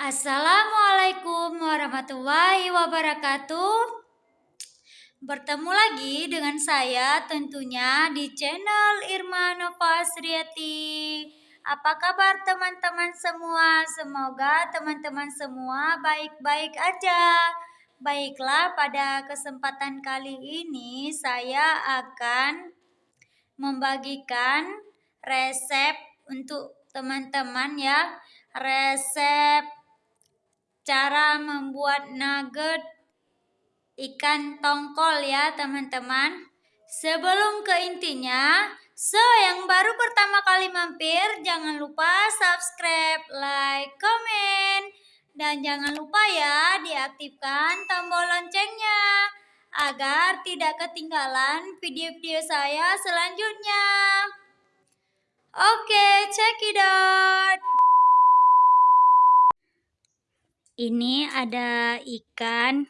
Assalamualaikum warahmatullahi wabarakatuh. Bertemu lagi dengan saya tentunya di channel Irma Nova Sriati. Apa kabar teman-teman semua? Semoga teman-teman semua baik-baik aja. Baiklah, pada kesempatan kali ini saya akan membagikan resep untuk teman-teman ya. Resep cara membuat nugget ikan tongkol ya teman-teman. Sebelum ke intinya, so yang baru pertama kali mampir jangan lupa subscribe, like, komen, dan jangan lupa ya diaktifkan tombol loncengnya agar tidak ketinggalan video-video saya selanjutnya. Oke, okay, check it out. Ini ada ikan,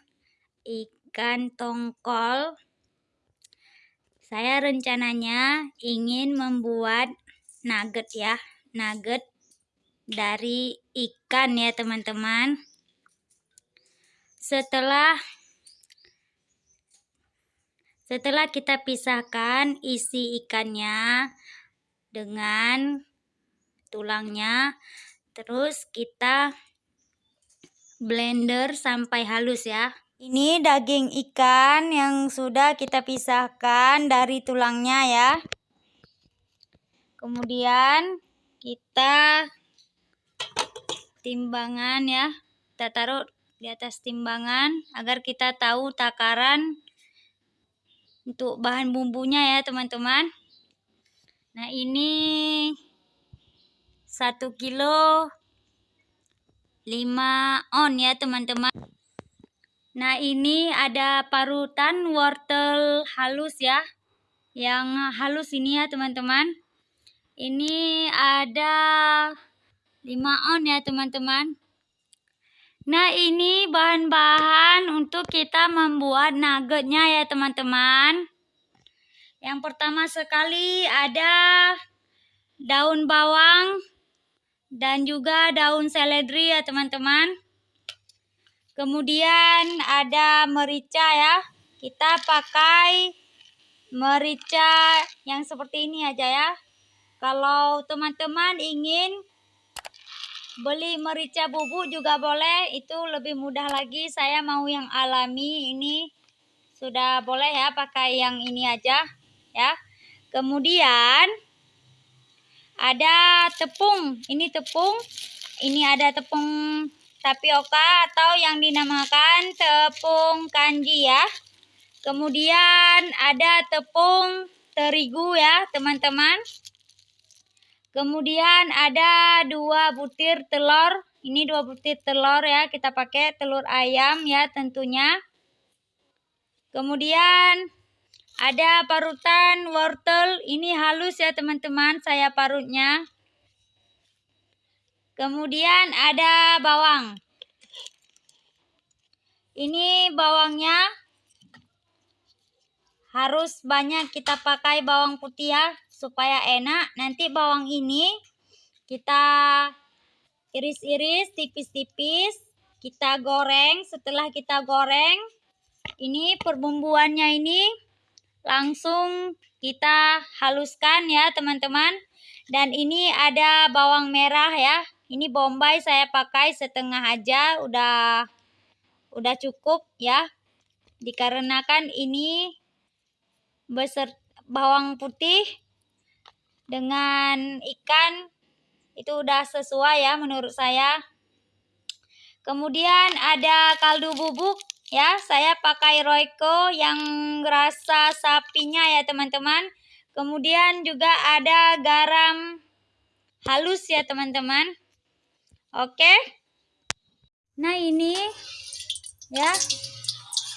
ikan tongkol. Saya rencananya ingin membuat nugget ya, nugget dari ikan ya teman-teman. Setelah setelah kita pisahkan isi ikannya dengan tulangnya, terus kita blender sampai halus ya. Ini daging ikan yang sudah kita pisahkan dari tulangnya ya. Kemudian kita timbangan ya. Kita taruh di atas timbangan agar kita tahu takaran untuk bahan bumbunya ya teman-teman. Nah ini satu kilo 5 on ya teman-teman. Nah ini ada parutan wortel halus ya. Yang halus ini ya teman-teman. Ini ada 5 on ya teman-teman. Nah ini bahan-bahan untuk kita membuat nuggetnya ya teman-teman. Yang pertama sekali ada daun bawang dan juga daun seledri ya teman-teman. Kemudian ada merica ya. Kita pakai merica yang seperti ini aja ya. Kalau teman-teman ingin beli merica bubuk juga boleh. Itu lebih mudah lagi. Saya mau yang alami ini sudah boleh ya pakai yang ini aja ya. Kemudian ada tepung. Ini tepung. Ini ada tepung tapioka atau yang dinamakan tepung kanji ya. Kemudian ada tepung terigu ya teman-teman. Kemudian ada dua butir telur. Ini dua butir telur ya kita pakai telur ayam ya tentunya. Kemudian ada parutan wortel, ini halus ya teman-teman, saya parutnya. Kemudian ada bawang. Ini bawangnya harus banyak kita pakai bawang putih ya, supaya enak. Nanti bawang ini kita iris-iris tipis-tipis, kita goreng. Setelah kita goreng, ini perbumbuannya ini langsung kita haluskan ya teman-teman. Dan ini ada bawang merah ya. Ini bombay saya pakai setengah aja udah udah cukup ya. Dikarenakan ini beser bawang putih dengan ikan itu udah sesuai ya menurut saya. Kemudian ada kaldu bubuk ya saya pakai Royco yang rasa sapinya ya teman-teman. Kemudian juga ada garam halus ya teman-teman. Oke. Nah ini ya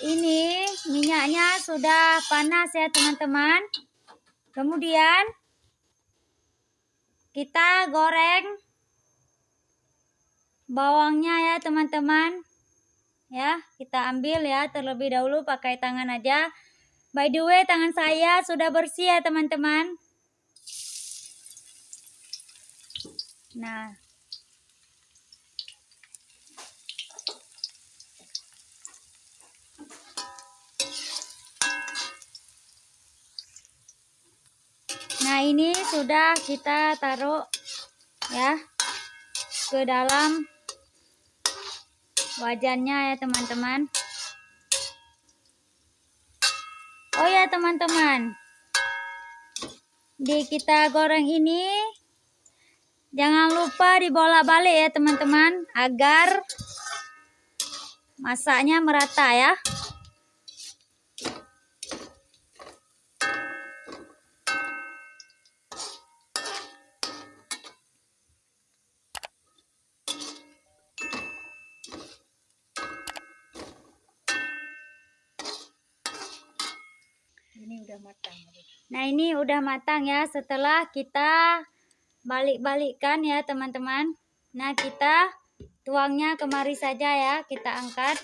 ini minyaknya sudah panas ya teman-teman. Kemudian kita goreng bawangnya ya teman-teman ya. Kita ambil ya terlebih dahulu pakai tangan aja. By the way, tangan saya sudah bersih ya teman-teman. Nah. Nah, ini sudah kita taruh ya ke dalam wajannya ya teman-teman. Oh ya teman-teman. Di kita goreng ini jangan lupa dibolak-balik ya teman-teman agar masaknya merata ya. Matang. Nah ini udah matang ya setelah kita balik-balikkan ya teman-teman. Nah kita tuangnya kemari saja ya kita angkat.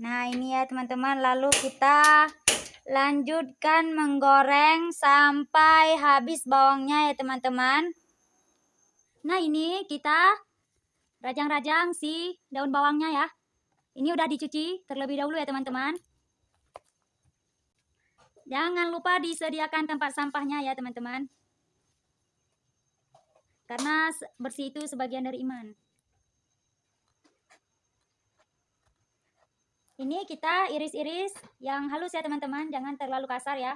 Nah ini ya teman-teman lalu kita lanjutkan menggoreng sampai habis bawangnya ya teman-teman. Nah ini kita rajang-rajang si daun bawangnya ya. Ini udah dicuci terlebih dahulu ya teman-teman. Jangan lupa disediakan tempat sampahnya ya teman-teman. Karena bersih itu sebagian dari iman. Ini kita iris-iris yang halus ya teman-teman, jangan terlalu kasar ya.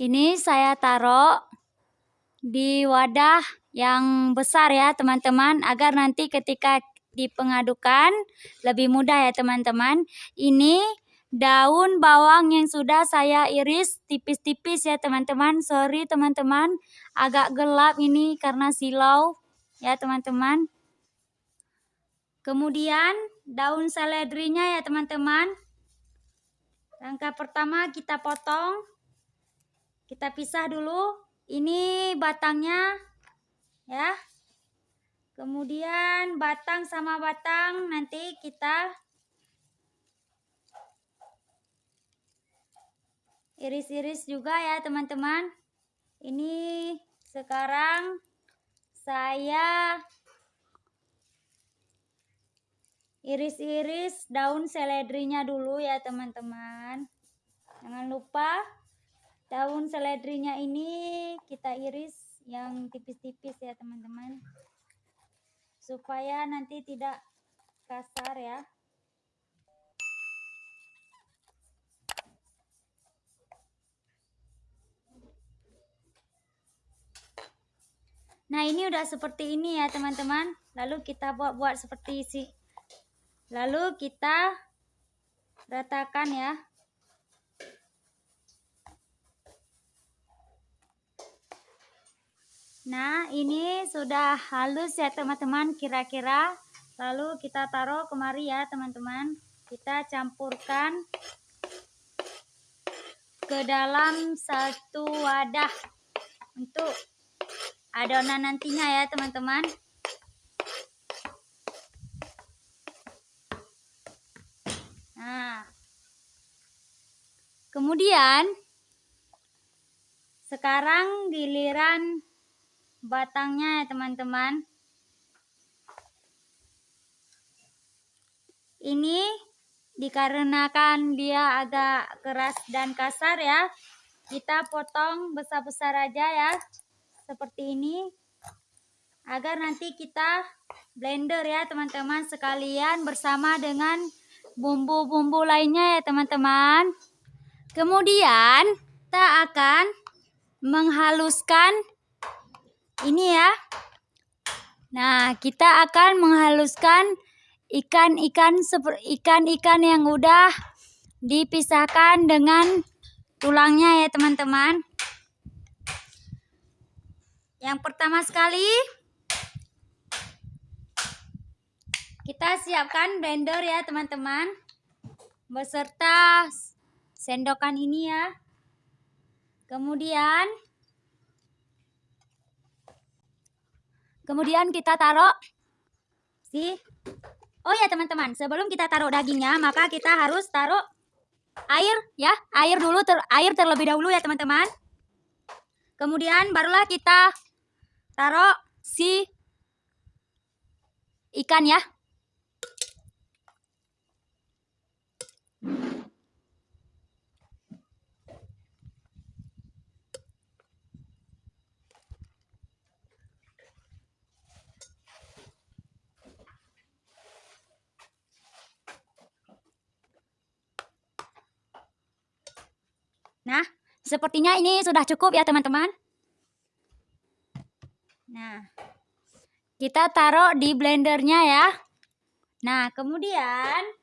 Ini saya taruh di wadah yang besar ya teman-teman agar nanti ketika dipengadukan lebih mudah ya teman-teman. Ini daun bawang yang sudah saya iris tipis-tipis ya teman-teman. Sorry teman-teman agak gelap ini karena silau ya teman-teman. Kemudian daun seledrinya ya teman-teman. Langkah pertama kita potong kita pisah dulu. Ini batangnya ya. Kemudian batang sama batang nanti kita iris-iris juga ya teman-teman. Ini sekarang saya iris-iris daun seledrinya dulu ya teman-teman. Jangan lupa daun seledrinya ini kita iris yang tipis-tipis ya teman-teman. Supaya nanti tidak kasar ya. Nah ini udah seperti ini ya teman-teman. Lalu kita buat-buat seperti isi. Lalu kita ratakan ya Nah, ini sudah halus ya teman-teman kira-kira. Lalu kita taruh kemari ya teman-teman. Kita campurkan ke dalam satu wadah untuk adonan nantinya ya teman-teman. Nah, kemudian sekarang giliran batangnya ya teman-teman. Ini dikarenakan dia agak keras dan kasar ya. Kita potong besar-besar aja ya seperti ini. Agar nanti kita blender ya teman-teman sekalian bersama dengan bumbu-bumbu lainnya ya teman-teman. Kemudian kita akan menghaluskan ini ya Nah, kita akan menghaluskan ikan-ikan ikan-ikan yang udah dipisahkan dengan tulangnya ya teman-teman. Yang pertama sekali kita siapkan blender ya teman-teman beserta sendokan ini ya. Kemudian kemudian kita taruh si Oh ya teman-teman, sebelum kita taruh dagingnya, maka kita harus taruh air ya, air dulu ter, air terlebih dahulu ya teman-teman. Kemudian barulah kita taruh si ikan ya. Nah, sepertinya ini sudah cukup ya teman-teman. Nah, kita taruh di blendernya ya. Nah, kemudian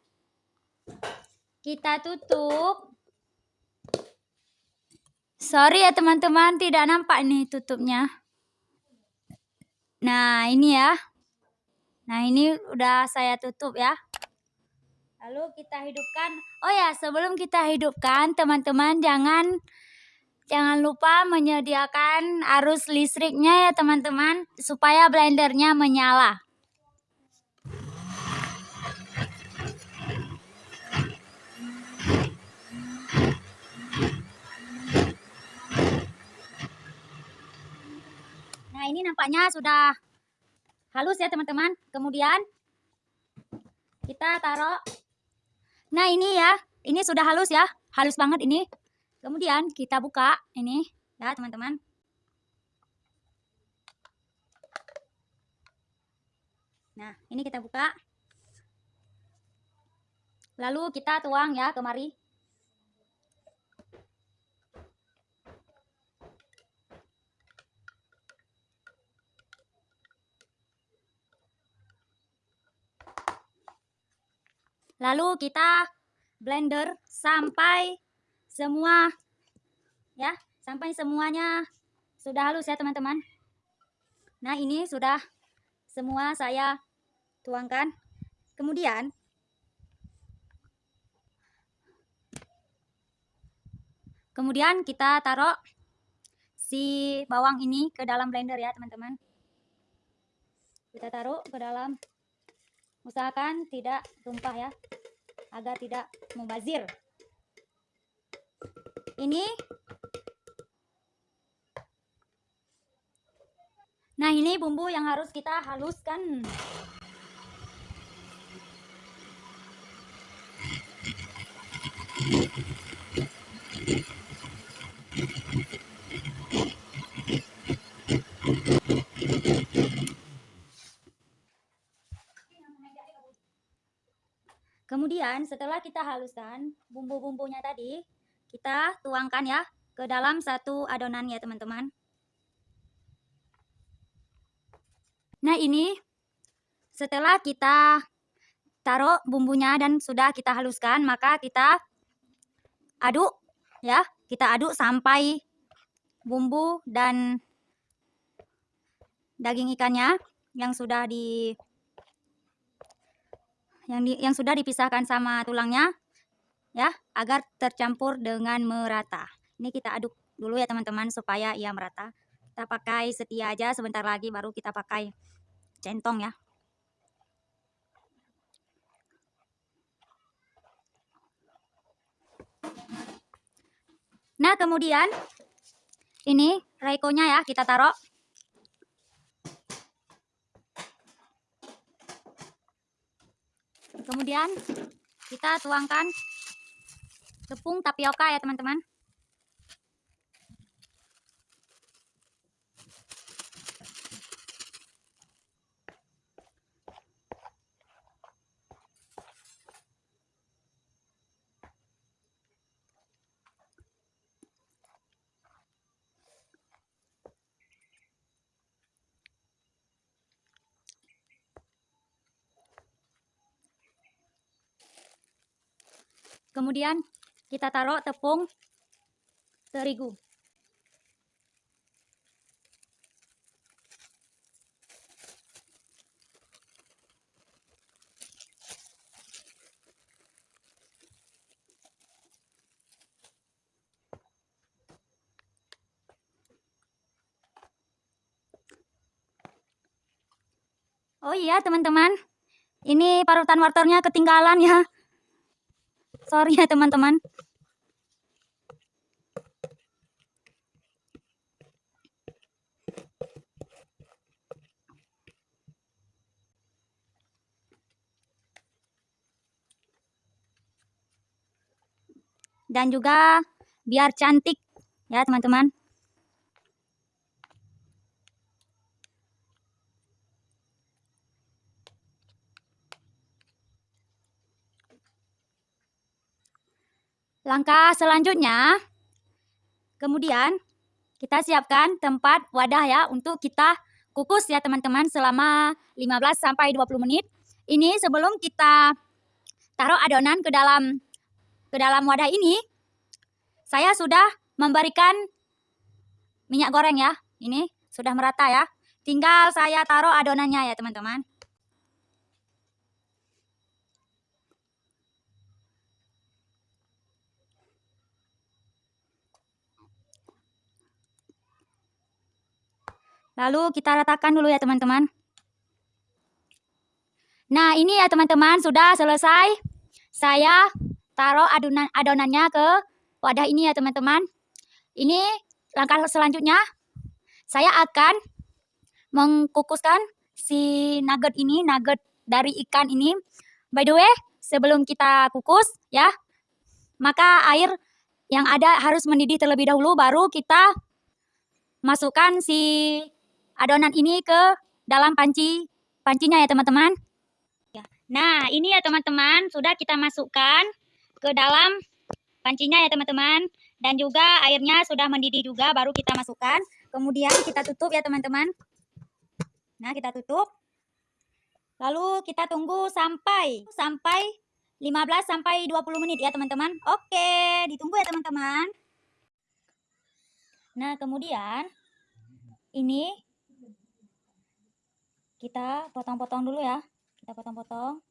kita tutup. Sorry ya teman-teman, tidak nampak nih tutupnya. Nah, ini ya. Nah, ini udah saya tutup ya. Lalu kita hidupkan. Oh ya, sebelum kita hidupkan, teman-teman jangan jangan lupa menyediakan arus listriknya ya, teman-teman, supaya blendernya menyala. Nah, ini nampaknya sudah halus ya, teman-teman. Kemudian kita taruh Nah ini ya, ini sudah halus ya, halus banget ini. Kemudian kita buka ini ya teman-teman. Nah ini kita buka. Lalu kita tuang ya kemari. Lalu kita blender sampai semua ya, sampai semuanya sudah halus ya teman-teman. Nah, ini sudah semua saya tuangkan. Kemudian Kemudian kita taruh si bawang ini ke dalam blender ya teman-teman. Kita taruh ke dalam usahakan tidak tumpah ya agar tidak mubazir ini. Nah ini bumbu yang harus kita haluskan. Kemudian setelah kita haluskan bumbu-bumbunya tadi, kita tuangkan ya ke dalam satu adonan ya teman-teman. Nah ini setelah kita taruh bumbunya dan sudah kita haluskan, maka kita aduk ya, kita aduk sampai bumbu dan daging ikannya yang sudah di yang di, yang sudah dipisahkan sama tulangnya ya agar tercampur dengan merata. Ini kita aduk dulu ya teman-teman supaya ia merata. Kita pakai setia aja sebentar lagi baru kita pakai centong ya. Nah, kemudian ini raikonya ya kita taruh Kemudian kita tuangkan tepung tapioka ya teman-teman. Kemudian kita taruh tepung terigu. Oh iya teman-teman, ini parutan wortelnya ketinggalan ya. Sorry ya teman-teman. Dan juga biar cantik ya teman-teman. Langkah selanjutnya, kemudian kita siapkan tempat wadah ya untuk kita kukus ya teman-teman selama 15 sampai 20 menit. Ini sebelum kita taruh adonan ke dalam ke dalam wadah ini, saya sudah memberikan minyak goreng ya. Ini sudah merata ya. Tinggal saya taruh adonannya ya teman-teman. Lalu kita ratakan dulu ya teman-teman. Nah ini ya teman-teman sudah selesai. Saya taruh adonan adonannya ke wadah ini ya teman-teman. Ini langkah selanjutnya. Saya akan mengkukuskan si nugget ini, nugget dari ikan ini. By the way, sebelum kita kukus ya, maka air yang ada harus mendidih terlebih dahulu baru kita masukkan si adonan ini ke dalam panci pancinya ya teman-teman. Ya. Nah ini ya teman-teman sudah kita masukkan ke dalam pancinya ya teman-teman. Dan juga airnya sudah mendidih juga baru kita masukkan. Kemudian kita tutup ya teman-teman. Nah kita tutup. Lalu kita tunggu sampai sampai 15 sampai 20 menit ya teman-teman. Oke, ditunggu ya teman-teman. Nah, kemudian ini kita potong-potong dulu ya. Kita potong-potong.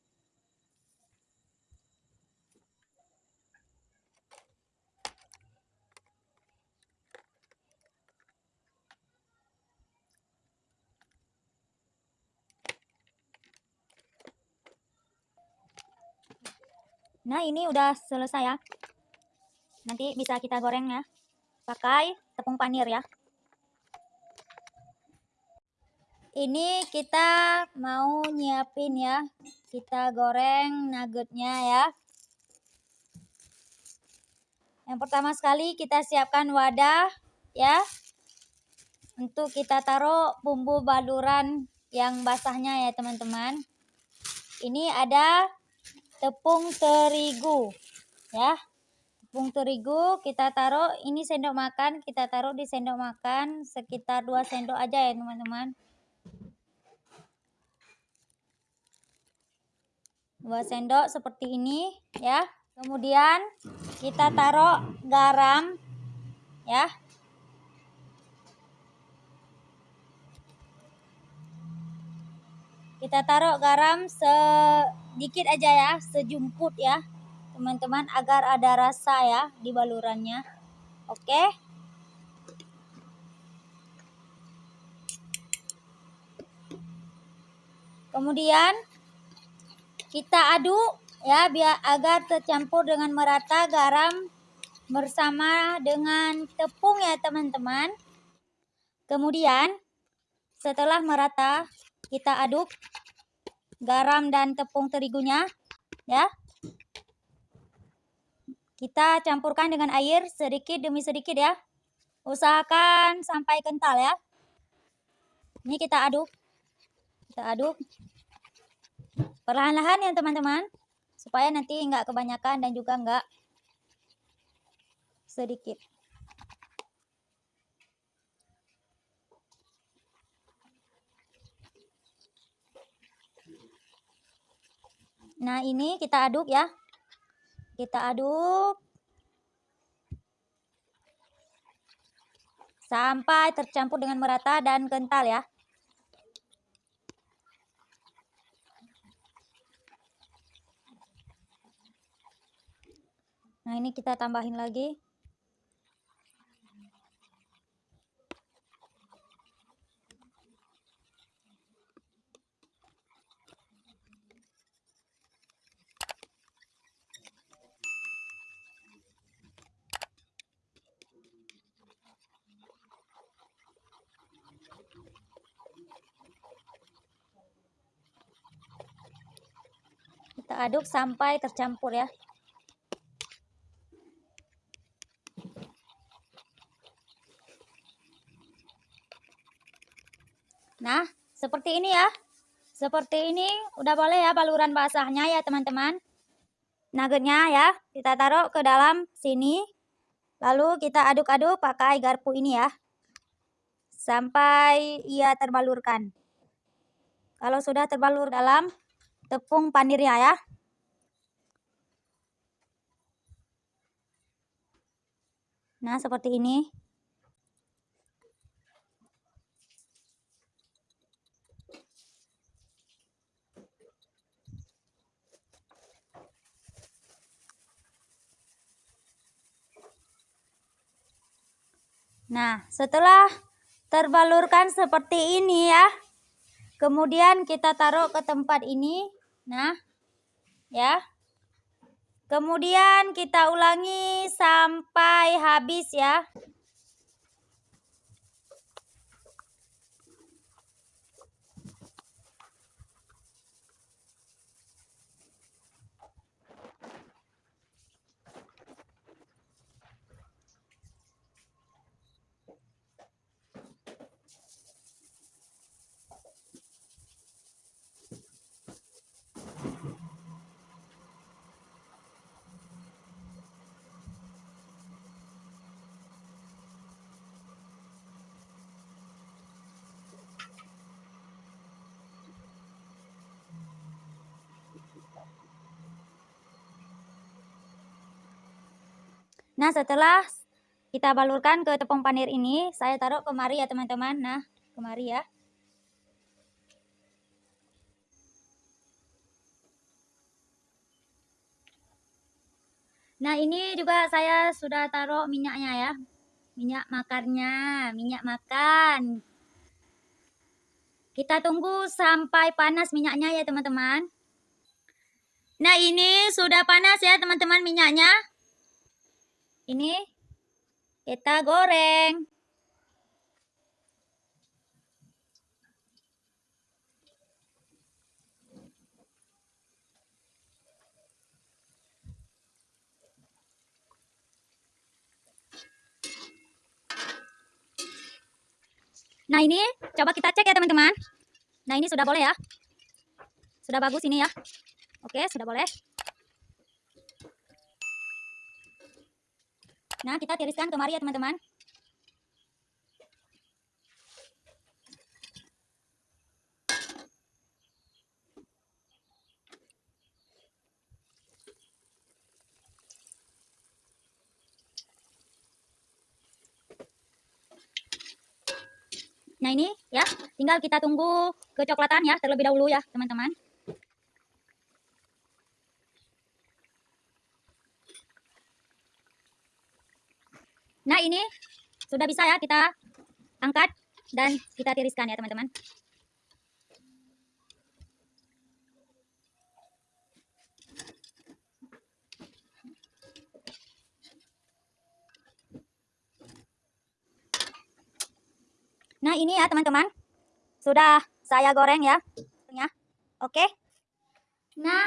Nah ini udah selesai ya. Nanti bisa kita goreng ya Pakai tepung panir ya ini kita mau nyiapin ya. Kita goreng nuggetnya ya. Yang pertama sekali kita siapkan wadah ya. Untuk kita taruh bumbu baluran yang basahnya ya teman-teman. Ini ada tepung terigu ya. Tepung terigu kita taruh ini sendok makan kita taruh di sendok makan sekitar 2 sendok aja ya teman-teman 2 sendok seperti ini ya. Kemudian kita taruh garam ya. Kita taruh garam sedikit aja ya, sejumput ya. Teman-teman agar ada rasa ya di balurannya. Oke. Kemudian kita aduk ya biar agar tercampur dengan merata garam bersama dengan tepung ya teman-teman. Kemudian setelah merata kita aduk garam dan tepung terigunya ya. Kita campurkan dengan air sedikit demi sedikit ya. Usahakan sampai kental ya. Ini kita aduk. Kita aduk perlahan-lahan ya teman-teman supaya nanti enggak kebanyakan dan juga enggak sedikit nah ini kita aduk ya Kita aduk. Sampai tercampur dengan merata dan kental ya. Kita tambahin lagi. Kita aduk sampai tercampur ya. Nah, seperti ini ya. Seperti ini udah boleh ya baluran basahnya ya teman-teman. Nuggetnya ya, kita taruh ke dalam sini. Lalu kita aduk-aduk pakai garpu ini ya. Sampai ia terbalurkan. Kalau sudah terbalur dalam tepung panirnya ya. Nah, seperti ini. Nah, setelah terbalurkan seperti ini ya. Kemudian kita taruh ke tempat ini. Nah, ya. Kemudian kita ulangi sampai habis ya. Nah, setelah kita balurkan ke tepung panir ini, saya taruh kemari ya teman-teman. Nah, kemari ya. Nah, ini juga saya sudah taruh minyaknya ya. Minyak makannya, minyak makan. Kita tunggu sampai panas minyaknya ya teman-teman. Nah, ini sudah panas ya teman-teman minyaknya ini kita goreng. Nah ini coba kita cek ya teman-teman. Nah ini sudah boleh ya. Sudah bagus ini ya. Oke sudah boleh. Nah, kita tiriskan kemari ya teman-teman. Nah ini ya, tinggal kita tunggu kecoklatan ya terlebih dahulu ya teman-teman. Nah ini sudah bisa ya kita angkat dan kita tiriskan ya teman-teman. Nah ini ya teman-teman. Sudah saya goreng ya. Oke. Nah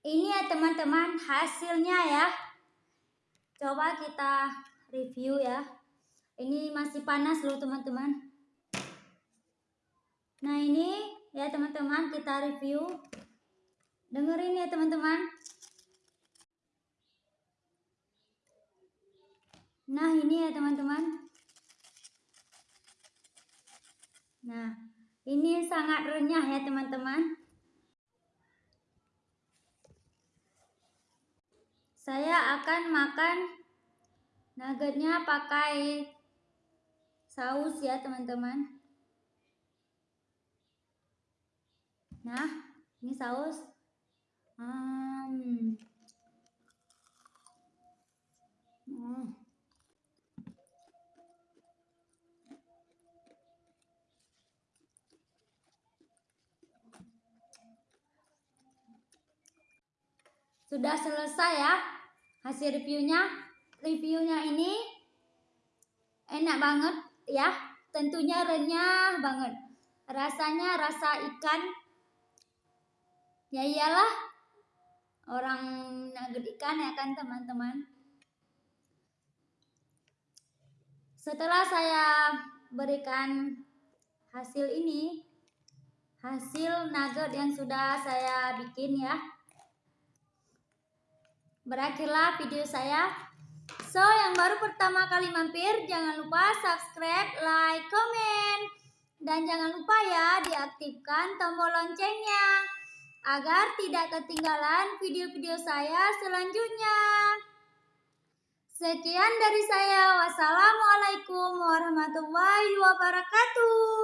ini ya teman-teman hasilnya ya. Coba kita review ya. Ini masih panas loh teman-teman. Nah ini ya teman-teman kita review. Dengerin ya teman-teman. Nah ini ya teman-teman. Nah ini sangat renyah ya teman-teman. Saya akan makan nuggetnya pakai saus ya teman-teman. Nah, ini saus. Hmm. Hmm. Sudah selesai ya hasil reviewnya. Reviewnya ini enak banget ya. Tentunya renyah banget. Rasanya rasa ikan. Ya iyalah. Orang nugget ikan ya kan teman-teman. Setelah saya berikan hasil ini, hasil nugget yang sudah saya bikin ya berakhirlah video saya. So, yang baru pertama kali mampir, jangan lupa subscribe, like, komen, dan jangan lupa ya diaktifkan tombol loncengnya agar tidak ketinggalan video-video saya selanjutnya. Sekian dari saya. Wassalamualaikum warahmatullahi wabarakatuh.